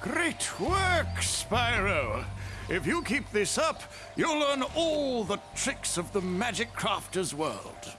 Great work, Spyro. If you keep this up, you'll learn all the tricks of the Magic Crafter's world.